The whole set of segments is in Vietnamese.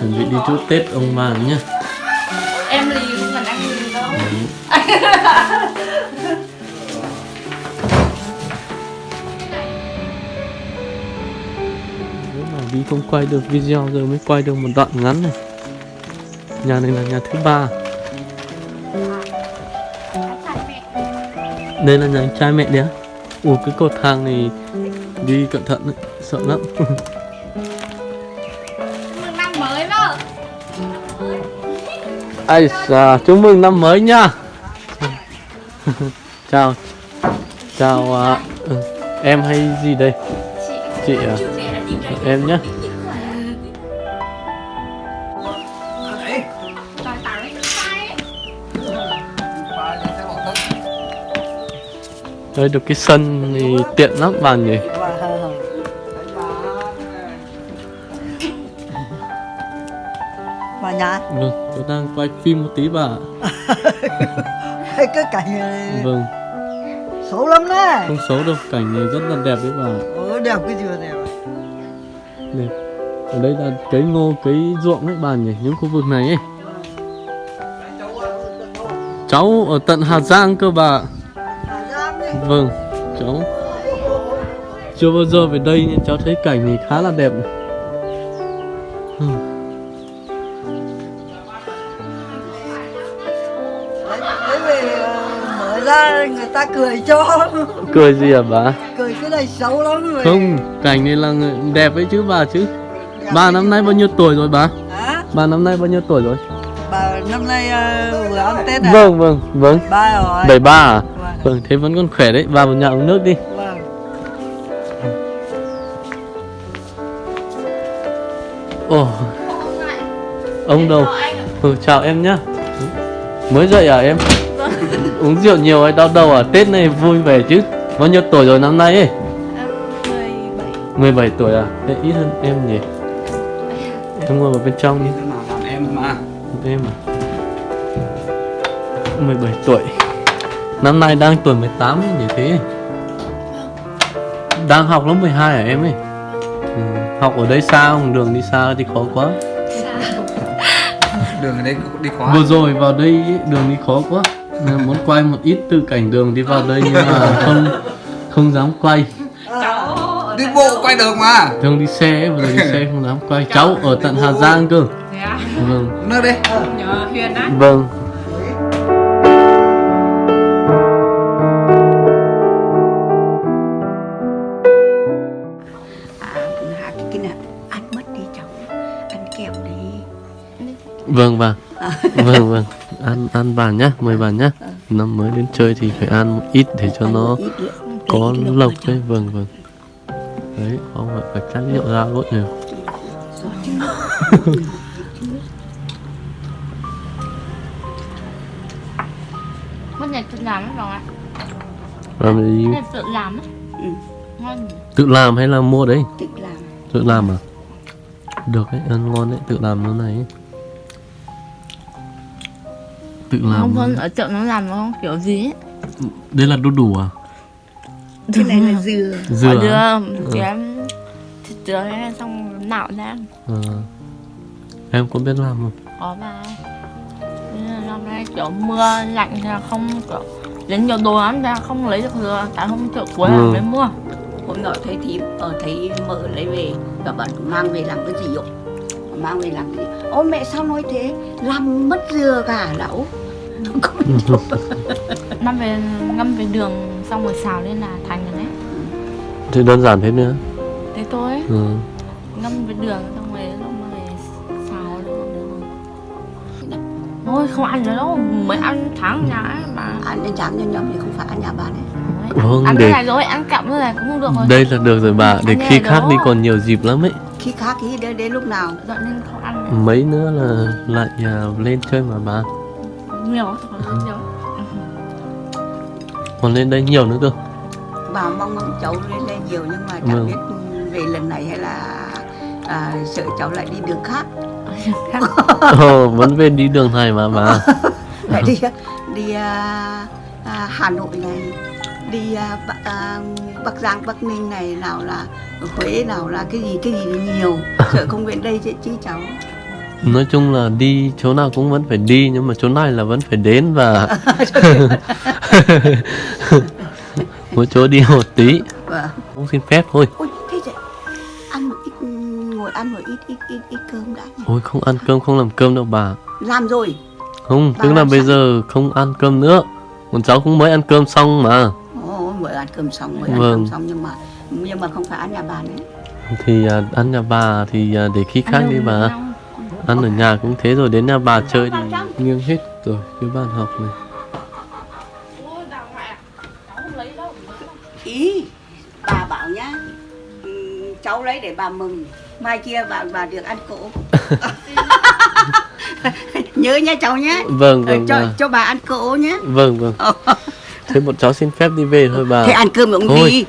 chuẩn bị đi chúc tết ông vàng nhá. Em lì không cần anh lì đâu. Nếu mà đi không quay được video giờ mới quay được một đoạn ngắn này. Nhà này là nhà thứ ba. Đây là nhà anh trai mẹ đấy á. Ủa cái cột thang này đi cẩn thận đấy sợ lắm mừng năm mới đó ai xà chúc mừng năm mới nha chào chào à, ừ, em hay gì đây chị à em sai đây được cái sân thì tiện lắm bạn nhỉ Mà nhà vâng tôi đang quay phim một tí bà ạ. cái cảnh này. Vâng. Xấu lắm đấy. Không xấu đâu cảnh này rất là đẹp đấy bà. Ồ, đẹp cái gì mà đẹp đẹp. Ở đây là cấy ngô cấy ruộng đấy bà nhỉ những khu vực này ấy. Cháu ở tận Hà Giang cơ bà vâng cháu. Chưa bao giờ về đây nhưng cháu thấy cảnh này khá là đẹp này. Người ta cười cho. Cười gì à bà? Cười cái này xấu lắm rồi. Không cảnh này là người- đẹp ấy chứ bà chứ. Bà năm nay bao nhiêu tuổi rồi bà? Hả? bà năm nay bao nhiêu tuổi rồi? Bà năm nay ờ, vừa ăn Tết à? vâng vâng vâng. Ba rồi. Bảy ba à? Vâng, vâng thế vẫn còn khỏe đấy. Vào một nhà uống nước đi. Vâng. Ồ. Ông đâu? Ừ, chào em nhá. Mới dậy à em uống rượu nhiều hay đau đầu à? Tết này vui vẻ chứ. Bao nhiêu tuổi rồi năm nay ấy? Em 17 17 tuổi à? Thế ít hơn em nhỉ? Em ngồi vào bên trong đi. Em mà? Em à 17 tuổi. Năm nay đang tuổi 18 ấy, như thế? Đang học lớp 12 hả em ấy? Ừ. Học ở đây xa không? Đường đi xa thì khó quá. Đường ở đây đi khó Vừa rồi vào đây đường đi khó quá Nên Muốn quay một ít từ cảnh đường đi vào đây Nhưng mà không không dám quay. Cháu đi bộ quay đường mà. Thường đi xe ấy, vừa rồi đi xe không dám quay. Cháu ở tận Hà Giang cơ. Thế à Vâng. Nơi đây. Nhờ Huyền á. Vâng. À hai cái kia nè ăn mất đi cháu. Ăn kẹo đi. Vâng bà Vâng vâng. Ăn ăn bà nhá Mời bà nhá. Năm mới đến chơi thì phải ăn một ít để cho nó có lộc đấy Vâng vâng. Đấy không phải phải chát rượu ra luôn nhỉ? Rồi chứ. mất nhật tự làm lắm rồi ạ. Làm gì? Tự làm á Ừ. ngon Tự làm hay là mua đấy? Tự làm. Tự làm à? Được đấy ăn ngon đấy Tự làm nó này. ấy. Tự làm không hơn ở chợ nó làm nó không kiểu gì ấy. Đây là đu đủ à? Cái này là dừa. Dừa Ở à? đưa thì em thịt dừa ấy, xong nạo ra. Ờ. Em có biết làm không? Có là năm nay kiểu mưa lạnh thì là không kiểu đến nhiều đồ lắm ra không lấy được dừa. Tại hôm chợ cuối là Ừ. mới mua. Hôm nọ thấy thím ở thấy mợ lấy về. Và bạn mang về làm cái gì ạ? Mang về làm cái gì ôi mẹ sao nói thế? Làm mất dừa cả lão. Năm về ngâm về đường xong rồi xào lên là thành rồi đấy. Thì đơn giản thế nữa. Thế thôi. Ừ. ngâm với đường xong rồi mà về xào lên thôi không ăn nữa đâu. Mới ăn tháng nhà ấy mà ăn đến tráng nhân nhầm thì không phải ăn nhà bạn ấy Đấy, Vâng, ăn để- cái này rồi ăn cặm rồi này cũng không được rồi. Đây là được rồi bà Để khi khác đó. đi còn nhiều dịp lắm ấy. Khi khác thì đến, đến lúc nào? Dọn nên không ăn nữa. Mấy nữa là lại à, lên chơi mà bà. Nhiều là nhiều. Còn lên đây nhiều nữa cơ. Bà mong mong cháu lên lên nhiều nhưng mà Vâng. chẳng biết về lần này hay là à, sợ cháu lại đi đường khác. Ồ, vẫn về đi đường này mà bà. Lại đi đi à, à, Hà Nội này đi à, Bắc, à, Bắc Giang Bắc Ninh này nào là Huế nào là cái gì cái gì nhiều sợ không đến đây chứ, chứ cháu nói chung là đi chỗ nào cũng vẫn phải đi nhưng mà chỗ này là vẫn phải đến và mỗi chỗ đi một tí Vâng. cũng xin phép thôi Ôi, thế thì ăn một ít, ngồi ăn một ít, ít, ít, ít cơm đã nhỉ? ôi không ăn cơm không làm cơm đâu bà Làm rồi. không Bà tức là bây sẵn. giờ không ăn cơm nữa còn cháu cũng mới ăn cơm xong mà Ồ, mới ăn cơm xong, mới ăn Vâng. cơm xong nhưng mà nhưng mà không phải ăn nhà bà nữa. thì à, ăn nhà bà thì à, để khi khác đi bà ăn ở nhà cũng thế rồi đến nhà bà chơi thì nghiêng hết rồi cái bàn học này Ý, bà bảo nhá, ừ, cháu lấy để bà mừng. Mai kia bà bà được ăn cỗ. Nhớ nha cháu nhé. vâng Ờ, vâng cho bà. cho bà ăn cỗ nhé. vâng vâng thế bọn cháu xin phép đi về thôi bà Thế ăn cơm cũng Thôi. đi.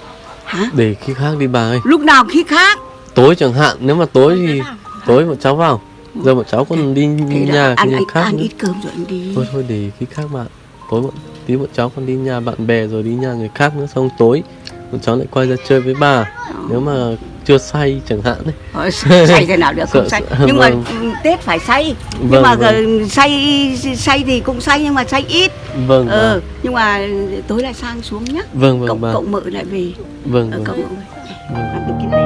Hả? để khi khác đi bà ơi Lúc nào khi khác. tối chẳng hạn nếu mà tối thì tối bọn cháu vào giờ bọn cháu còn đi Thế nhà ăn, khi ăn, khác ăn nữa. ít cơm rồi anh đi. thôi thôi để khi khác bạn tối bọn tí bọn cháu còn đi nhà bạn bè rồi đi nhà người khác nữa xong tối bọn cháu lại quay ra chơi với bà nếu mà chưa say chẳng hạn đấy. Ờ, say thế nào được không say nhưng mà vâng. ừ, tết phải say nhưng Vâng, mà vâng. say say thì cũng say nhưng mà say ít. Vâng ờ, bà. nhưng mà tối lại sang xuống nhá. Vâng vâng cộng bà cộng mợ lại về. Vâng ờ, vâng. cộng mợ về. Vâng